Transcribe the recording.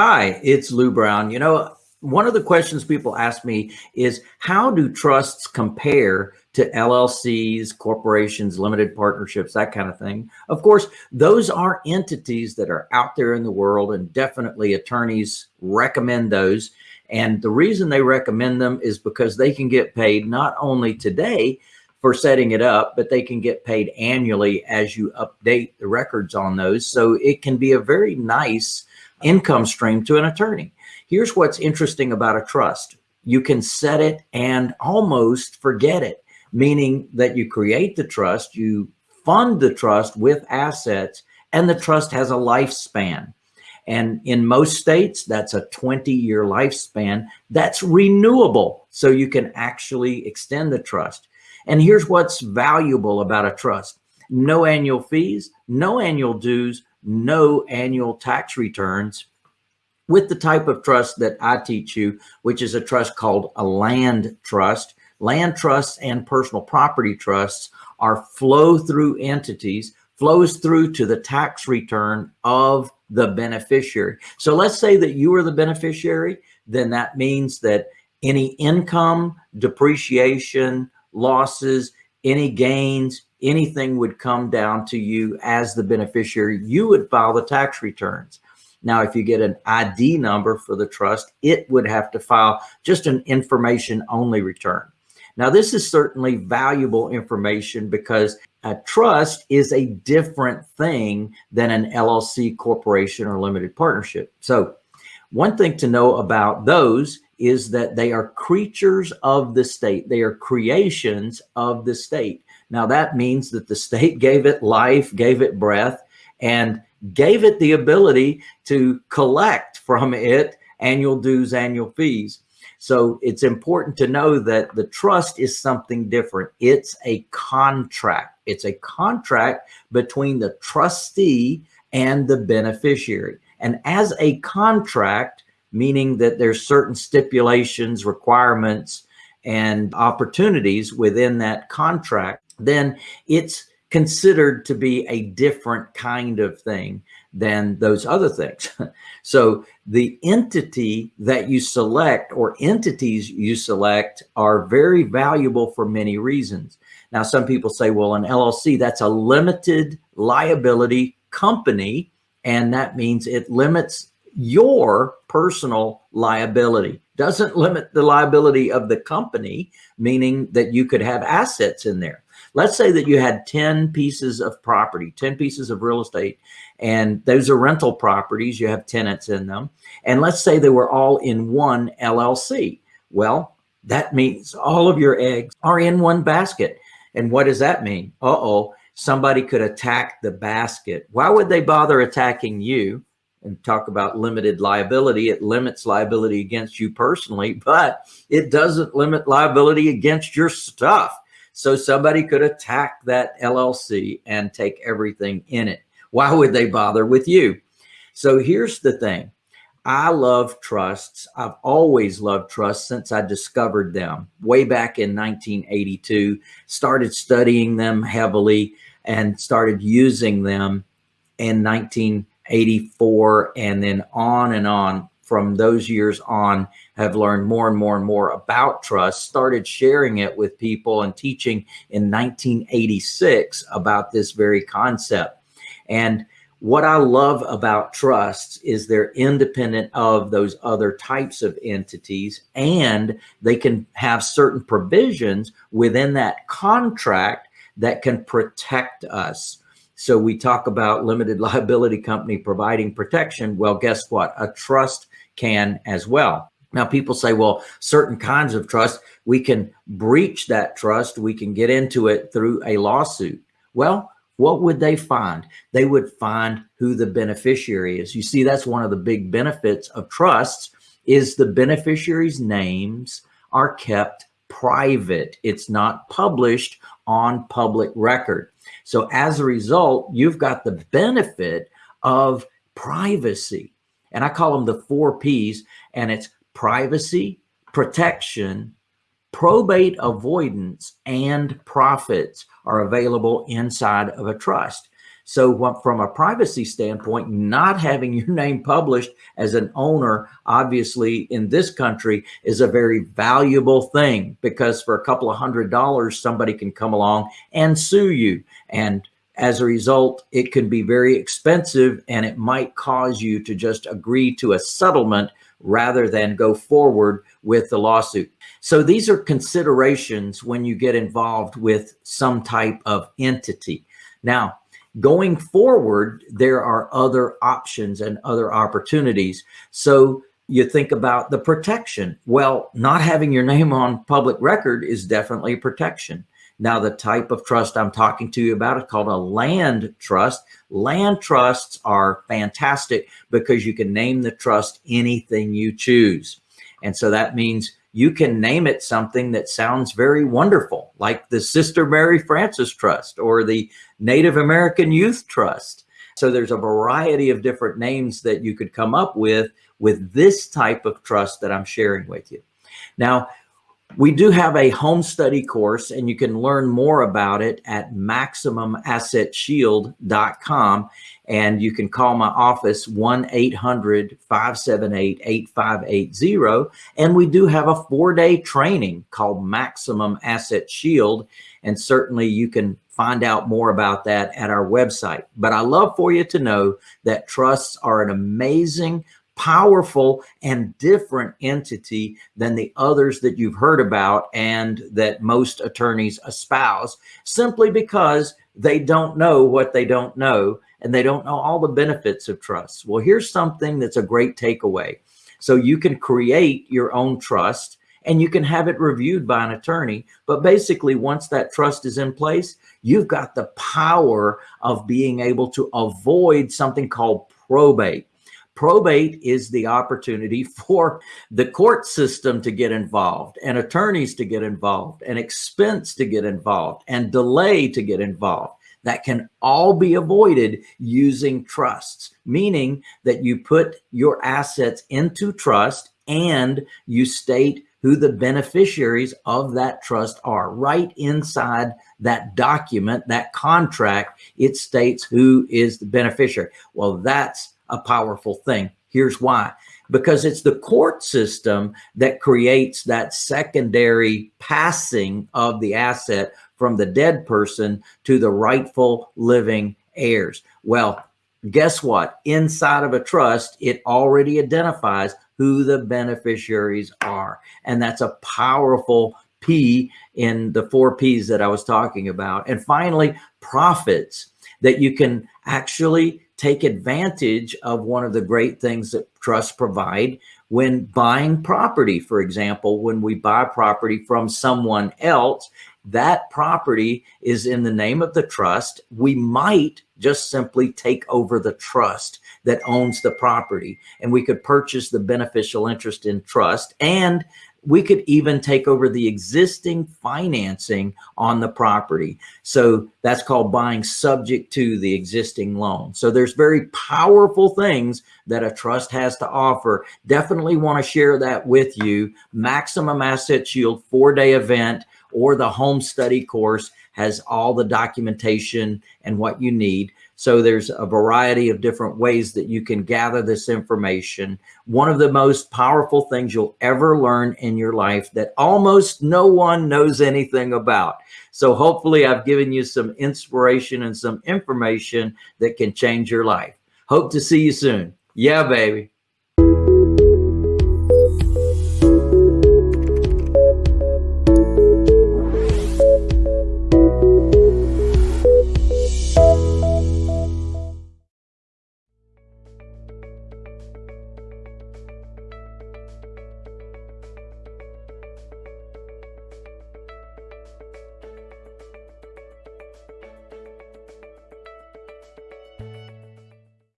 Hi, it's Lou Brown. You know, one of the questions people ask me is how do trusts compare to LLCs, corporations, limited partnerships, that kind of thing. Of course, those are entities that are out there in the world and definitely attorneys recommend those. And the reason they recommend them is because they can get paid not only today for setting it up, but they can get paid annually as you update the records on those. So it can be a very nice income stream to an attorney. Here's what's interesting about a trust. You can set it and almost forget it, meaning that you create the trust, you fund the trust with assets, and the trust has a lifespan. And in most states, that's a 20 year lifespan that's renewable. So you can actually extend the trust. And here's what's valuable about a trust. No annual fees, no annual dues, no annual tax returns with the type of trust that I teach you, which is a trust called a land trust. Land trusts and personal property trusts are flow through entities, flows through to the tax return of the beneficiary. So let's say that you are the beneficiary, then that means that any income, depreciation, losses, any gains, anything would come down to you as the beneficiary. You would file the tax returns. Now, if you get an ID number for the trust, it would have to file just an information only return. Now, this is certainly valuable information because a trust is a different thing than an LLC corporation or limited partnership. So one thing to know about those is that they are creatures of the state. They are creations of the state. Now that means that the state gave it life, gave it breath, and gave it the ability to collect from it annual dues, annual fees. So it's important to know that the trust is something different. It's a contract. It's a contract between the trustee and the beneficiary. And as a contract, meaning that there's certain stipulations, requirements, and opportunities within that contract, then it's considered to be a different kind of thing than those other things. so the entity that you select or entities you select are very valuable for many reasons. Now, some people say, well, an LLC, that's a limited liability company. And that means it limits your personal liability. Doesn't limit the liability of the company, meaning that you could have assets in there. Let's say that you had 10 pieces of property, 10 pieces of real estate, and those are rental properties. You have tenants in them. And let's say they were all in one LLC. Well, that means all of your eggs are in one basket. And what does that mean? Uh-oh, somebody could attack the basket. Why would they bother attacking you? And talk about limited liability. It limits liability against you personally, but it doesn't limit liability against your stuff. So somebody could attack that LLC and take everything in it. Why would they bother with you? So here's the thing. I love trusts. I've always loved trusts since I discovered them way back in 1982, started studying them heavily and started using them in 1984 and then on and on from those years on have learned more and more and more about trust, started sharing it with people and teaching in 1986 about this very concept. And what I love about trusts is they're independent of those other types of entities and they can have certain provisions within that contract that can protect us. So we talk about limited liability company providing protection. Well, guess what? A trust can as well. Now people say, well, certain kinds of trust, we can breach that trust. We can get into it through a lawsuit. Well, what would they find? They would find who the beneficiary is. You see, that's one of the big benefits of trusts is the beneficiaries' names are kept private. It's not published on public record. So as a result, you've got the benefit of privacy. And I call them the four P's and it's privacy, protection, probate avoidance, and profits are available inside of a trust. So from a privacy standpoint, not having your name published as an owner, obviously in this country is a very valuable thing because for a couple of hundred dollars, somebody can come along and sue you. And as a result, it can be very expensive and it might cause you to just agree to a settlement rather than go forward with the lawsuit. So these are considerations when you get involved with some type of entity. Now, going forward, there are other options and other opportunities. So you think about the protection. Well, not having your name on public record is definitely protection. Now, the type of trust I'm talking to you about is called a land trust. Land trusts are fantastic because you can name the trust anything you choose. And so that means you can name it something that sounds very wonderful, like the Sister Mary Frances Trust or the Native American Youth Trust. So there's a variety of different names that you could come up with with this type of trust that I'm sharing with you. Now, we do have a home study course and you can learn more about it at maximumassetshield.com and you can call my office 1-800-578-8580 and we do have a four-day training called Maximum Asset Shield and certainly you can find out more about that at our website. But I love for you to know that trusts are an amazing powerful and different entity than the others that you've heard about and that most attorneys espouse simply because they don't know what they don't know and they don't know all the benefits of trust. Well, here's something that's a great takeaway. So you can create your own trust and you can have it reviewed by an attorney. But basically, once that trust is in place, you've got the power of being able to avoid something called probate. Probate is the opportunity for the court system to get involved and attorneys to get involved and expense to get involved and delay to get involved. That can all be avoided using trusts, meaning that you put your assets into trust and you state who the beneficiaries of that trust are. Right inside that document, that contract, it states who is the beneficiary. Well, that's a powerful thing. Here's why. Because it's the court system that creates that secondary passing of the asset from the dead person to the rightful living heirs. Well, guess what? Inside of a trust, it already identifies who the beneficiaries are. And that's a powerful P in the four P's that I was talking about. And finally, profits that you can actually take advantage of one of the great things that trusts provide when buying property. For example, when we buy property from someone else, that property is in the name of the trust. We might just simply take over the trust that owns the property and we could purchase the beneficial interest in trust and we could even take over the existing financing on the property. So that's called buying subject to the existing loan. So there's very powerful things that a trust has to offer. Definitely want to share that with you. Maximum Asset Shield four-day event or the home study course has all the documentation and what you need. So there's a variety of different ways that you can gather this information. One of the most powerful things you'll ever learn in your life that almost no one knows anything about. So hopefully I've given you some inspiration and some information that can change your life. Hope to see you soon. Yeah, baby.